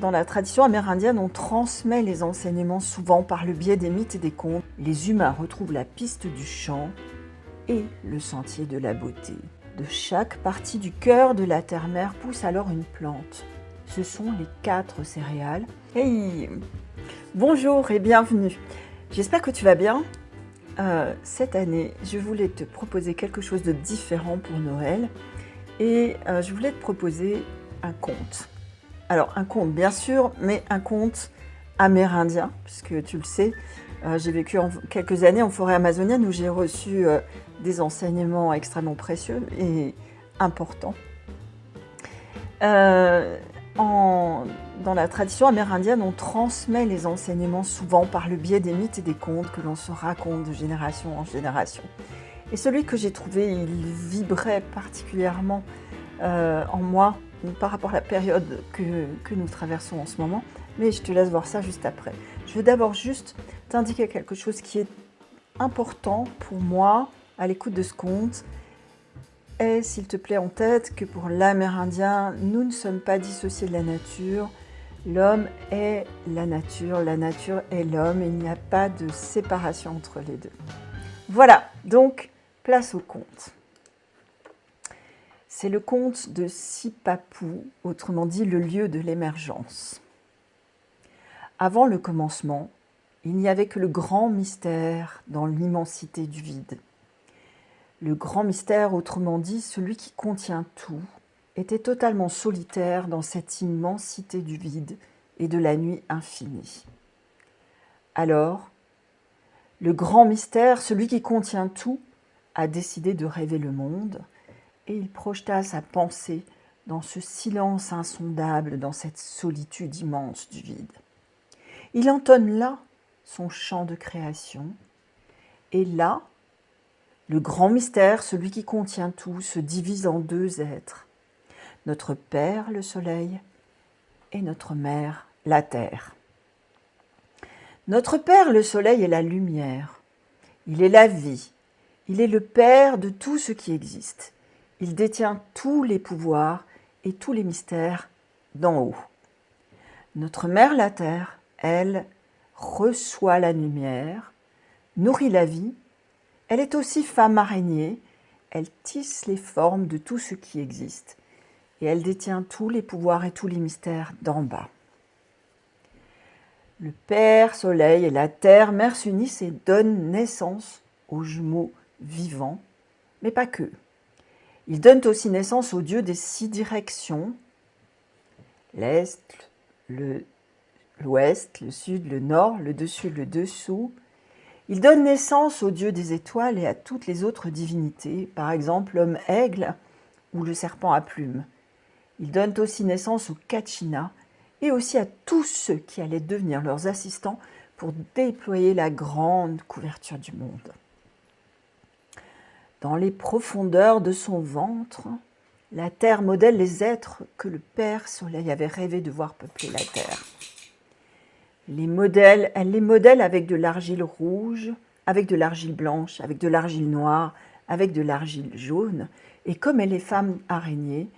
dans la tradition amérindienne, on transmet les enseignements souvent par le biais des mythes et des contes. Les humains retrouvent la piste du chant et le sentier de la beauté. De chaque partie du cœur de la terre-mère pousse alors une plante. Ce sont les quatre céréales. Hey Bonjour et bienvenue. J'espère que tu vas bien. Euh, cette année, je voulais te proposer quelque chose de différent pour Noël et euh, je voulais te proposer un conte. Alors un conte bien sûr, mais un conte amérindien, puisque tu le sais, euh, j'ai vécu quelques années en forêt amazonienne où j'ai reçu des enseignements extrêmement précieux et importants. En, dans la tradition amérindienne, on transmet les enseignements souvent par le biais des mythes et des contes que l'on se raconte de génération en génération. Et celui que j'ai trouvé, il vibrait particulièrement euh, en moi par rapport à la période que, nous traversons en ce moment. Mais je te laisse voir ça juste après. Je veux d'abord juste t'indiquer quelque chose qui est important pour moi à l'écoute de ce conte Aie, s'il te plaît, en tête que pour l'Amérindien, nous ne sommes pas dissociés de la nature. L'homme est la nature, la nature est l'homme, il n'y a pas de séparation entre les deux. Voilà, donc place au conte. C'est le conte de Sipapou, autrement dit le lieu de l'émergence. Avant le commencement, il n'y avait que le grand mystère dans l'immensité du vide. Le grand mystère, autrement dit celui qui contient tout, était totalement solitaire dans cette immensité du vide et de la nuit infinie. Alors, le grand mystère, celui qui contient tout, a décidé de rêver le monde, et il projeta sa pensée dans ce silence insondable, dans cette solitude immense du vide. Il entonne là son chant de création, et là, le grand mystère, celui qui contient tout, se divise en deux êtres. Notre Père, le Soleil, et notre Mère, la Terre. Notre Père, le Soleil, est la lumière. Il est la vie. Il est le Père de tout ce qui existe. Il détient tous les pouvoirs et tous les mystères d'en haut. Notre Mère, la Terre, elle, reçoit la lumière, nourrit la vie elle est aussi femme araignée, elle tisse les formes de tout ce qui existe, et elle détient tous les pouvoirs et tous les mystères d'en bas. Le Père Soleil et la Terre Mère s'unissent et donnent naissance aux jumeaux vivants, mais pas que. Ils donnent aussi naissance aux dieux des six directions, l'Est, l'Ouest, le Sud, le Nord, le Dessus, le Dessous, il donne naissance au dieu des étoiles et à toutes les autres divinités, par exemple l'homme aigle ou le serpent à plumes. Il donne aussi naissance aux Kachina et aussi à tous ceux qui allaient devenir leurs assistants pour déployer la grande couverture du monde. Dans les profondeurs de son ventre, la terre modèle les êtres que le Père Soleil avait rêvé de voir peupler la terre. Elle les modèle avec de l'argile rouge, avec de l'argile blanche, avec de l'argile noire, avec de l'argile jaune. Et comme elle est femme araignée,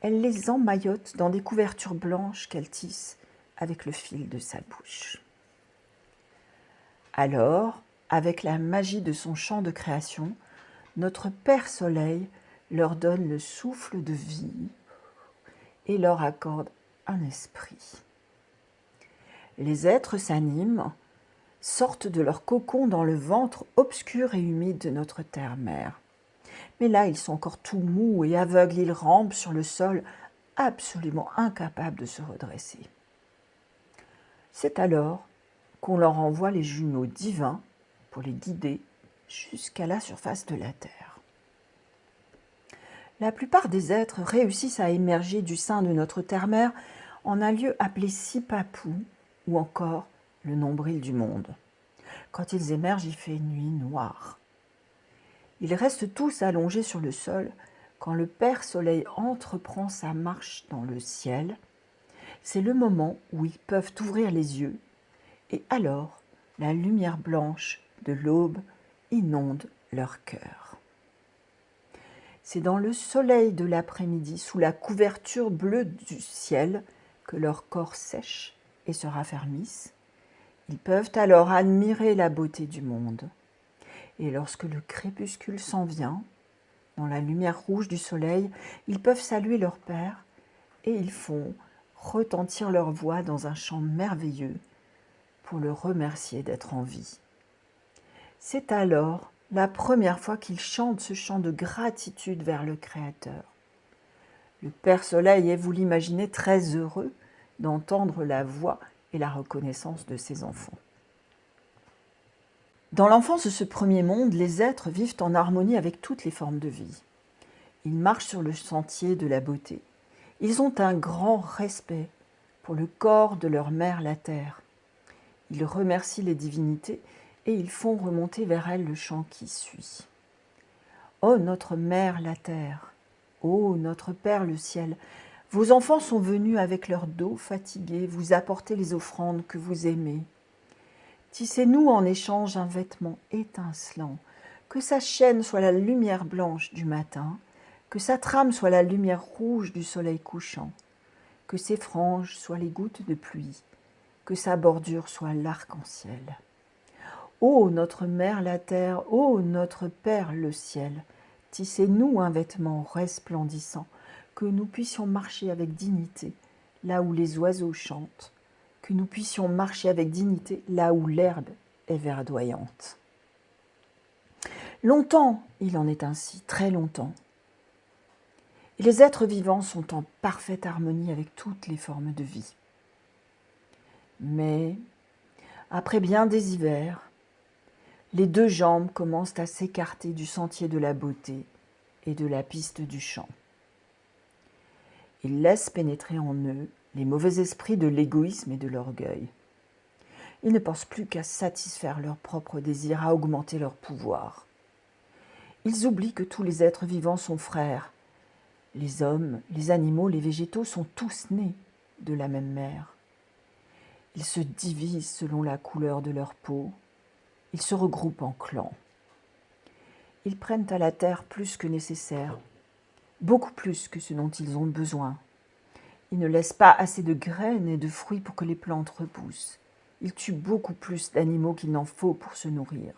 elle les emmaillote dans des couvertures blanches qu'elle tisse avec le fil de sa bouche. Alors, avec la magie de son champ de création, notre Père Soleil leur donne le souffle de vie et leur accorde un esprit les êtres s'animent, sortent de leur cocon dans le ventre obscur et humide de notre terre-mère. Mais là, ils sont encore tout mous et aveugles, ils rampent sur le sol, absolument incapables de se redresser. C'est alors qu'on leur envoie les jumeaux divins pour les guider jusqu'à la surface de la Terre. La plupart des êtres réussissent à émerger du sein de notre terre-mère en un lieu appelé Sipapou, ou encore le nombril du monde. Quand ils émergent, il fait nuit noire. Ils restent tous allongés sur le sol quand le Père Soleil entreprend sa marche dans le ciel. C'est le moment où ils peuvent ouvrir les yeux et alors la lumière blanche de l'aube inonde leur cœur. C'est dans le soleil de l'après-midi, sous la couverture bleue du ciel, que leur corps sèche et se raffermisse. Ils peuvent alors admirer la beauté du monde. Et lorsque le crépuscule s'en vient, dans la lumière rouge du soleil, ils peuvent saluer leur Père et ils font retentir leur voix dans un chant merveilleux pour le remercier d'être en vie. C'est alors la première fois qu'ils chantent ce chant de gratitude vers le Créateur. Le Père Soleil est, vous l'imaginez, très heureux d'entendre la voix et la reconnaissance de ses enfants. Dans l'enfance de ce premier monde, les êtres vivent en harmonie avec toutes les formes de vie. Ils marchent sur le sentier de la beauté. Ils ont un grand respect pour le corps de leur mère la terre. Ils remercient les divinités et ils font remonter vers elles le chant qui suit. Ô notre mère la terre, ô notre Père le ciel, vos enfants sont venus avec leur dos fatigué vous apporter les offrandes que vous aimez. Tissez-nous en échange un vêtement étincelant, que sa chaîne soit la lumière blanche du matin, que sa trame soit la lumière rouge du soleil couchant, que ses franges soient les gouttes de pluie, que sa bordure soit l'arc-en-ciel. Ô notre mère la terre, ô notre Père le ciel, tissez-nous un vêtement resplendissant, que nous puissions marcher avec dignité là où les oiseaux chantent, que nous puissions marcher avec dignité là où l'herbe est verdoyante. Longtemps, il en est ainsi, très longtemps. Les êtres vivants sont en parfaite harmonie avec toutes les formes de vie. Mais, après bien des hivers, les deux jambes commencent à s'écarter du sentier de la beauté et de la piste du chant. Ils laissent pénétrer en eux les mauvais esprits de l'égoïsme et de l'orgueil. Ils ne pensent plus qu'à satisfaire leurs propres désirs, à augmenter leur pouvoir. Ils oublient que tous les êtres vivants sont frères. Les hommes, les animaux, les végétaux sont tous nés de la même mère. Ils se divisent selon la couleur de leur peau. Ils se regroupent en clans. Ils prennent à la terre plus que nécessaire beaucoup plus que ce dont ils ont besoin. Ils ne laissent pas assez de graines et de fruits pour que les plantes repoussent. Ils tuent beaucoup plus d'animaux qu'il n'en faut pour se nourrir.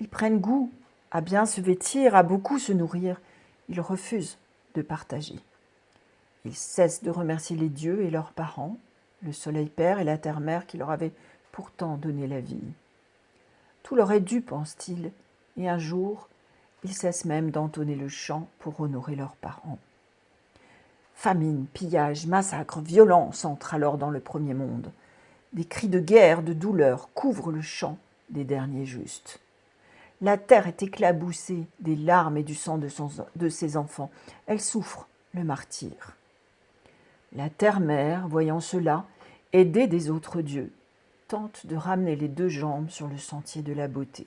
Ils prennent goût à bien se vêtir, à beaucoup se nourrir. Ils refusent de partager. Ils cessent de remercier les dieux et leurs parents, le soleil père et la terre mère qui leur avaient pourtant donné la vie. Tout leur est dû, pense-t-il, et un jour, ils cessent même d'entonner le chant pour honorer leurs parents. Famine, pillage, massacre, violence entrent alors dans le premier monde. Des cris de guerre, de douleur couvrent le chant des derniers justes. La terre est éclaboussée des larmes et du sang de, de ses enfants. Elle souffre le martyr. La terre-mère, voyant cela, aidée des autres dieux, tente de ramener les deux jambes sur le sentier de la beauté.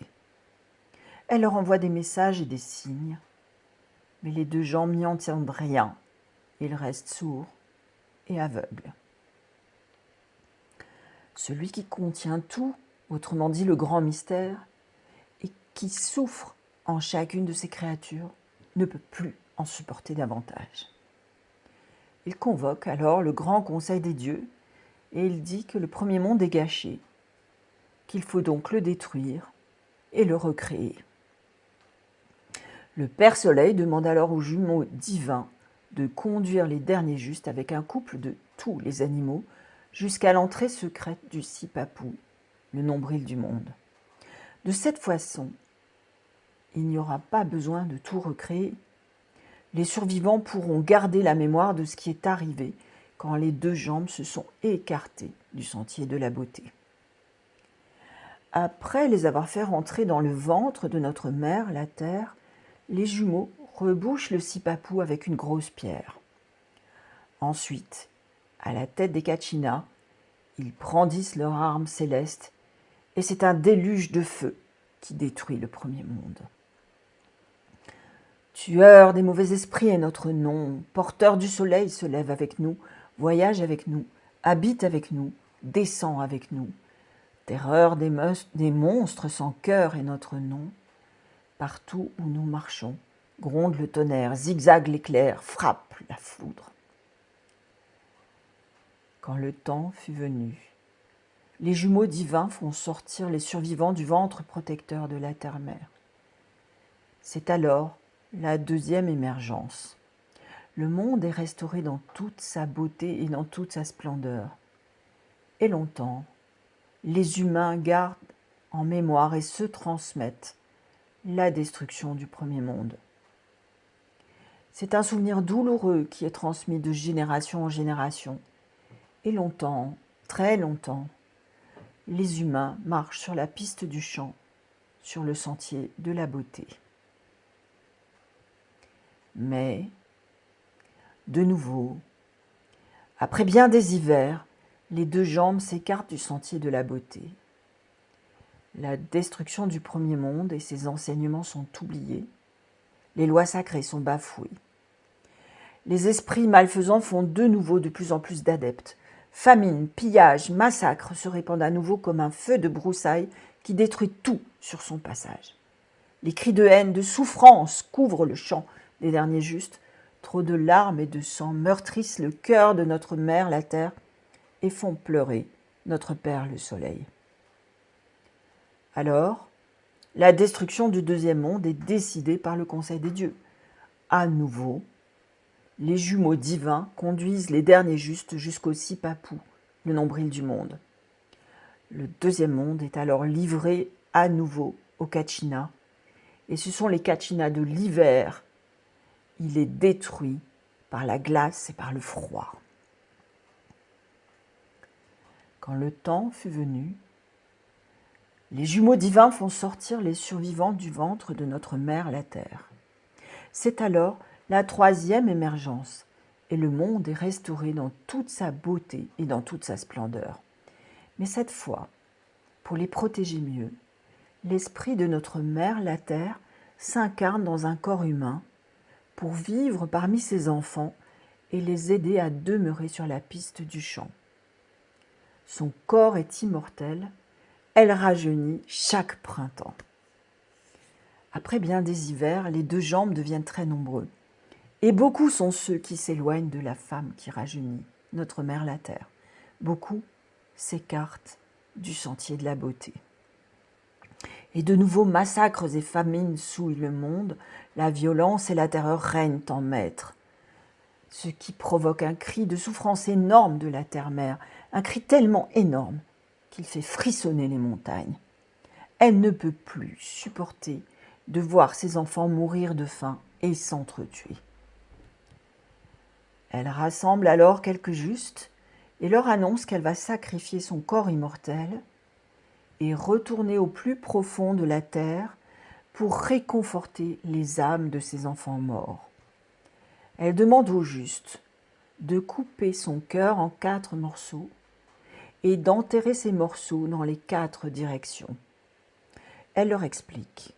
Elle leur envoie des messages et des signes. Mais les deux gens n'y entendent rien. Ils restent sourds et aveugles. Celui qui contient tout, autrement dit le grand mystère, et qui souffre en chacune de ces créatures, ne peut plus en supporter davantage. Il convoque alors le grand conseil des dieux et il dit que le premier monde est gâché, qu'il faut donc le détruire et le recréer. Le Père Soleil demande alors aux jumeaux divins de conduire les derniers justes avec un couple de tous les animaux jusqu'à l'entrée secrète du Sipapou, le nombril du monde. De cette façon, il n'y aura pas besoin de tout recréer. Les survivants pourront garder la mémoire de ce qui est arrivé quand les deux jambes se sont écartées du sentier de la beauté. Après les avoir fait rentrer dans le ventre de notre mère, la terre, les jumeaux rebouchent le sipapou avec une grosse pierre. Ensuite, à la tête des Kachinas, ils brandissent leurs armes célestes et c'est un déluge de feu qui détruit le premier monde. Tueur des mauvais esprits est notre nom, porteur du soleil se lève avec nous, voyage avec nous, habite avec nous, descend avec nous. Terreur des, monstres sans cœur est notre nom. Partout où nous marchons, gronde le tonnerre, zigzague l'éclair, frappe la foudre. Quand le temps fut venu, les jumeaux divins font sortir les survivants du ventre protecteur de la terre-mère. C'est alors la deuxième émergence. Le monde est restauré dans toute sa beauté et dans toute sa splendeur. Et longtemps, les humains gardent en mémoire et se transmettent la destruction du premier monde. C'est un souvenir douloureux qui est transmis de génération en génération. Et longtemps, très longtemps, les humains marchent sur la piste du champ, sur le sentier de la beauté. Mais, de nouveau, après bien des hivers, les deux jambes s'écartent du sentier de la beauté. La destruction du premier monde et ses enseignements sont oubliés. Les lois sacrées sont bafouées. Les esprits malfaisants font de nouveau de plus en plus d'adeptes. Famine, pillage, massacre se répandent à nouveau comme un feu de broussailles qui détruit tout sur son passage. Les cris de haine, de souffrance couvrent le champ des derniers justes. Trop de larmes et de sang meurtrissent le cœur de notre mère, la terre, et font pleurer notre Père, le soleil. Alors, la destruction du deuxième monde est décidée par le Conseil des dieux. À nouveau, les jumeaux divins conduisent les derniers justes jusqu'au Sipapou, le nombril du monde. Le deuxième monde est alors livré à nouveau aux Kachina, et ce sont les Kachina de l'hiver. Il est détruit par la glace et par le froid. Quand le temps fut venu, les jumeaux divins font sortir les survivants du ventre de notre mère la terre. C'est alors la troisième émergence, et le monde est restauré dans toute sa beauté et dans toute sa splendeur. Mais cette fois, pour les protéger mieux, l'esprit de notre mère la terre s'incarne dans un corps humain pour vivre parmi ses enfants et les aider à demeurer sur la piste du champ. Son corps est immortel elle rajeunit chaque printemps. Après bien des hivers, les deux jambes deviennent très nombreux. Et beaucoup sont ceux qui s'éloignent de la femme qui rajeunit, notre mère la terre. Beaucoup s'écartent du sentier de la beauté. Et de nouveaux massacres et famines souillent le monde, la violence et la terreur règnent en maître. Ce qui provoque un cri de souffrance énorme de la terre-mère, un cri tellement énorme qu'il fait frissonner les montagnes. Elle ne peut plus supporter de voir ses enfants mourir de faim et s'entretuer. Elle rassemble alors quelques justes et leur annonce qu'elle va sacrifier son corps immortel et retourner au plus profond de la terre pour réconforter les âmes de ses enfants morts. Elle demande aux justes de couper son cœur en quatre morceaux et d'enterrer ces morceaux dans les quatre directions. Elle leur explique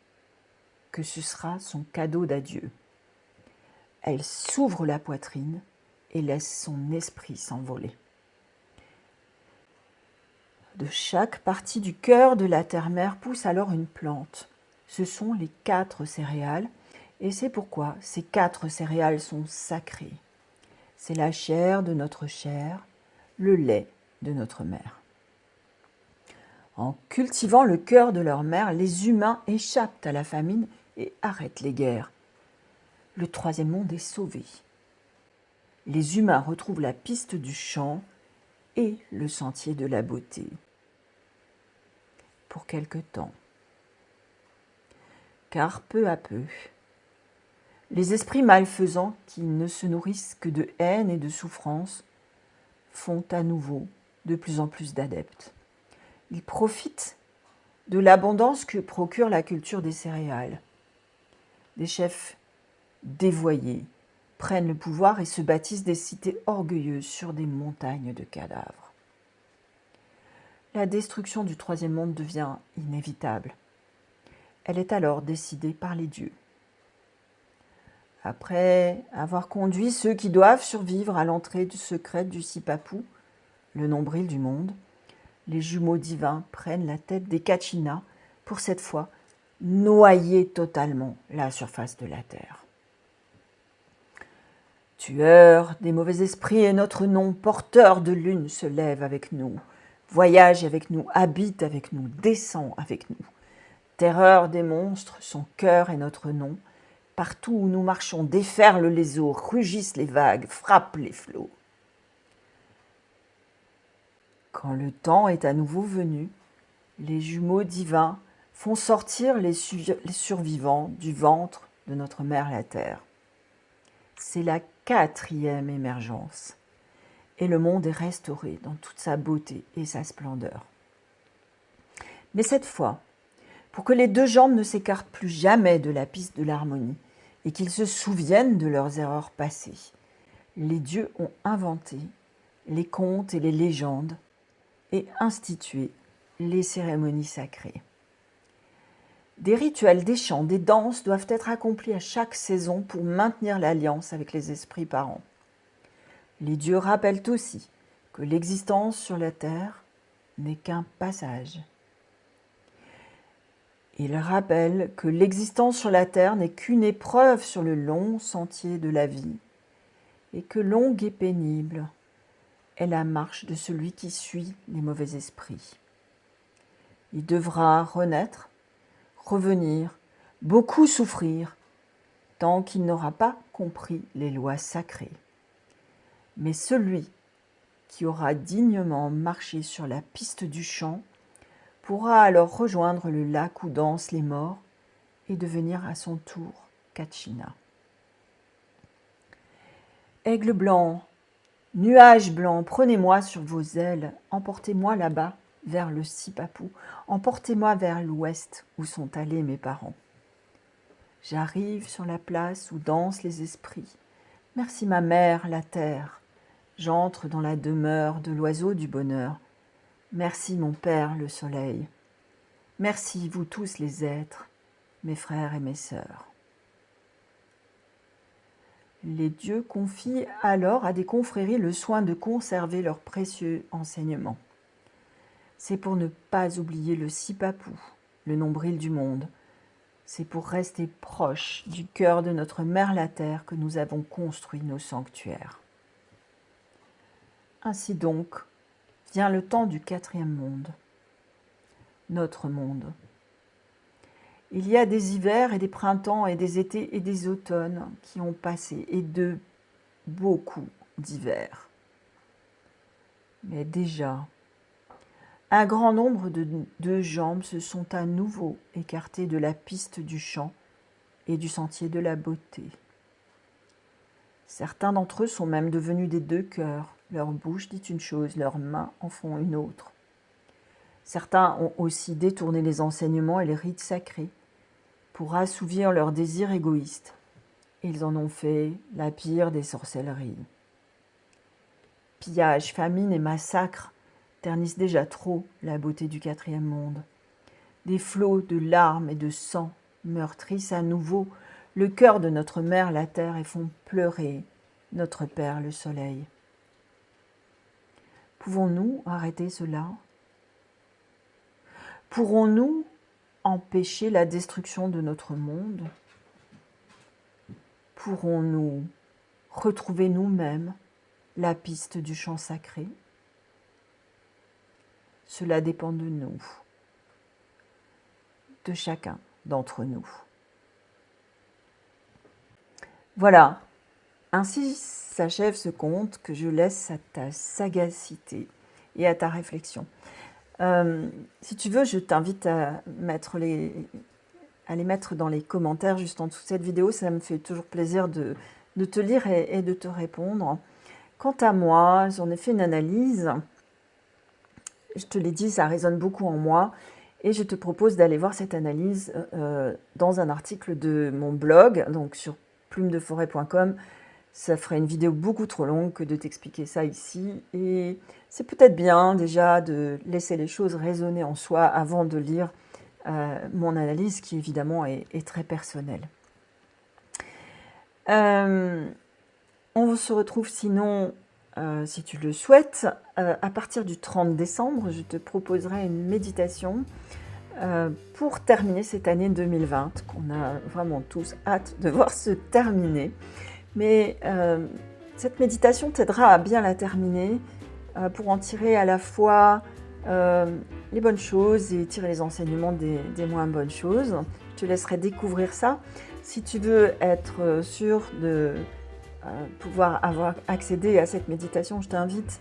que ce sera son cadeau d'adieu. Elle s'ouvre la poitrine et laisse son esprit s'envoler. De chaque partie du cœur de la terre-mère pousse alors une plante. Ce sont les quatre céréales, et c'est pourquoi ces quatre céréales sont sacrées. C'est la chair de notre chair, le lait de notre mère. En cultivant le cœur de leur mère, les humains échappent à la famine et arrêtent les guerres. Le troisième monde est sauvé. Les humains retrouvent la piste du champ et le sentier de la beauté. Pour quelque temps. Car peu à peu, les esprits malfaisants qui ne se nourrissent que de haine et de souffrance font à nouveau de plus en plus d'adeptes. Ils profitent de l'abondance que procure la culture des céréales. Des chefs dévoyés prennent le pouvoir et se bâtissent des cités orgueilleuses sur des montagnes de cadavres. La destruction du troisième monde devient inévitable. Elle est alors décidée par les dieux. Après avoir conduit ceux qui doivent survivre à l'entrée du secret du Sipapou, le nombril du monde, les jumeaux divins prennent la tête des Kachinas pour cette fois noyer totalement la surface de la terre. Tueur des mauvais esprits et notre nom, porteur de lune, se lève avec nous, voyage avec nous, habite avec nous, descend avec nous. Terreur des monstres, son cœur est notre nom. Partout où nous marchons, déferlent les eaux, rugissent les vagues, frappent les flots. Quand le temps est à nouveau venu, les jumeaux divins font sortir les, survivants du ventre de notre mère la Terre. C'est la quatrième émergence, et le monde est restauré dans toute sa beauté et sa splendeur. Mais cette fois, pour que les deux jambes ne s'écartent plus jamais de la piste de l'harmonie et qu'ils se souviennent de leurs erreurs passées, les dieux ont inventé les contes et les légendes et institué les cérémonies sacrées. Des rituels, des chants, des danses doivent être accomplis à chaque saison pour maintenir l'alliance avec les esprits parents. Les dieux rappellent aussi que l'existence sur la terre n'est qu'un passage. Ils rappellent que l'existence sur la terre n'est qu'une épreuve sur le long sentier de la vie et que longue et pénible est la marche de celui qui suit les mauvais esprits. Il devra renaître, revenir, beaucoup souffrir, tant qu'il n'aura pas compris les lois sacrées. Mais celui qui aura dignement marché sur la piste du champ pourra alors rejoindre le lac où dansent les morts et devenir à son tour Kachina. Aigle blanc, nuage blanc, prenez-moi sur vos ailes, emportez-moi là-bas vers le Sipapou, emportez-moi vers l'ouest où sont allés mes parents. J'arrive sur la place où dansent les esprits. Merci ma mère, la terre. J'entre dans la demeure de l'oiseau du bonheur. Merci mon Père le soleil. Merci vous tous les êtres, mes frères et mes sœurs. Les dieux confient alors à des confréries le soin de conserver leurs précieux enseignements. C'est pour ne pas oublier le Sipapou, le nombril du monde. C'est pour rester proche du cœur de notre mère la terre que nous avons construit nos sanctuaires. Ainsi donc, vient le temps du quatrième monde, notre monde. Il y a des hivers et des printemps et des étés et des automnes qui ont passé, et de beaucoup d'hivers. Mais déjà, un grand nombre de deux jambes se sont à nouveau écartées de la piste du champ et du sentier de la beauté. Certains d'entre eux sont même devenus des deux cœurs, leur bouche dit une chose, leurs mains en font une autre. Certains ont aussi détourné les enseignements et les rites sacrés pour assouvir leurs désirs égoïstes. Ils en ont fait la pire des sorcelleries. Pillage, famine et massacre ternissent déjà trop la beauté du quatrième monde. Des flots de larmes et de sang meurtrissent à nouveau le cœur de notre mère la terre et font pleurer notre Père le soleil. Pouvons-nous arrêter cela? Pourrons-nous empêcher la destruction de notre monde? Pourrons-nous retrouver nous-mêmes la piste du chant sacré? Cela dépend de nous, de chacun d'entre nous. Voilà, ainsi s'achève ce conte que je laisse à ta sagacité et à ta réflexion. Euh, si tu veux, je t'invite à, mettre les, à les mettre dans les commentaires juste en dessous de cette vidéo. Ça me fait toujours plaisir de, te lire et, de te répondre. Quant à moi, j'en ai fait une analyse. Je te l'ai dit, ça résonne beaucoup en moi. Et je te propose d'aller voir cette analyse euh, dans un article de mon blog, donc sur plumedeforêt.com ça ferait une vidéo beaucoup trop longue que de t'expliquer ça ici. Et c'est peut-être bien déjà de laisser les choses résonner en soi avant de lire euh, mon analyse qui évidemment est, très personnelle. Euh, on se retrouve sinon, euh, si tu le souhaites, à partir du 30 décembre, je te proposerai une méditation pour terminer cette année 2020 qu'on a vraiment tous hâte de voir se terminer Mais cette méditation t'aidera à bien la terminer pour en tirer à la fois les bonnes choses et tirer les enseignements des, des, moins bonnes choses. Je te laisserai découvrir ça. Si tu veux être sûr de pouvoir avoir accédé à cette méditation, je t'invite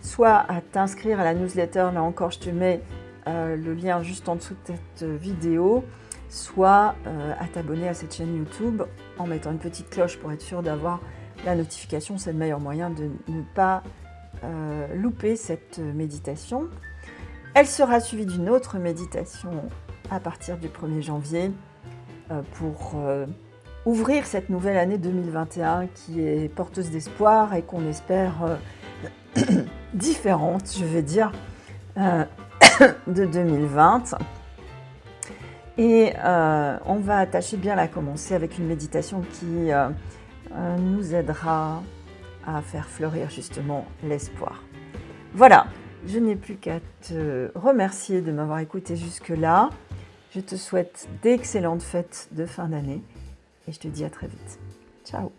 soit à t'inscrire à la newsletter, là encore je te mets euh, le lien juste en dessous de cette vidéo, soit euh, à t'abonner à cette chaîne YouTube en mettant une petite cloche pour être sûr d'avoir la notification. C'est le meilleur moyen de ne pas euh, louper cette méditation. Elle sera suivie d'une autre méditation à partir du 1er janvier pour ouvrir cette nouvelle année 2021 qui est porteuse d'espoir et qu'on espère différente, je vais dire, euh, de 2020. Et euh, on va attacher bien la commencer avec une méditation qui euh, nous aidera à faire fleurir justement l'espoir. Voilà, je n'ai plus qu'à te remercier de m'avoir écouté jusque-là. Je te souhaite d'excellentes fêtes de fin d'année et je te dis à très vite. Ciao